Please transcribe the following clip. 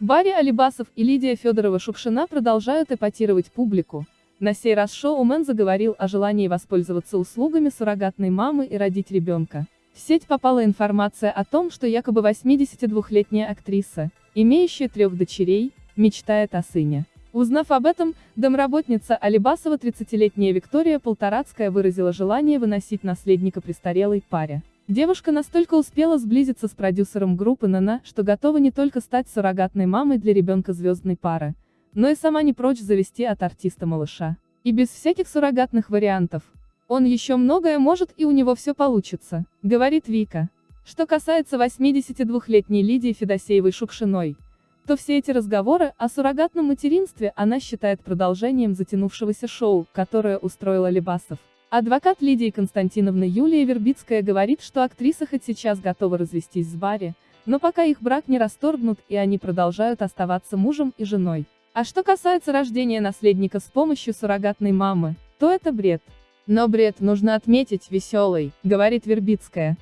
Барри Алибасов и Лидия Федорова-Шукшина продолжают эпатировать публику. На сей раз шоумен заговорил о желании воспользоваться услугами суррогатной мамы и родить ребенка. В сеть попала информация о том, что якобы 82-летняя актриса, имеющая трех дочерей, мечтает о сыне. Узнав об этом, домработница Алибасова 30-летняя Виктория Полторацкая выразила желание выносить наследника престарелой паре. Девушка настолько успела сблизиться с продюсером группы «Нана», что готова не только стать суррогатной мамой для ребенка звездной пары, но и сама не прочь завести от артиста малыша. И без всяких суррогатных вариантов. Он еще многое может и у него все получится, говорит Вика. Что касается 82-летней Лидии Федосеевой-Шукшиной, то все эти разговоры о суррогатном материнстве она считает продолжением затянувшегося шоу, которое устроила Лебасов. Адвокат Лидии Константиновны Юлия Вербицкая говорит, что актриса хоть сейчас готова развестись с Барри, но пока их брак не расторгнут и они продолжают оставаться мужем и женой. А что касается рождения наследника с помощью суррогатной мамы, то это бред. Но бред нужно отметить веселый, говорит Вербицкая.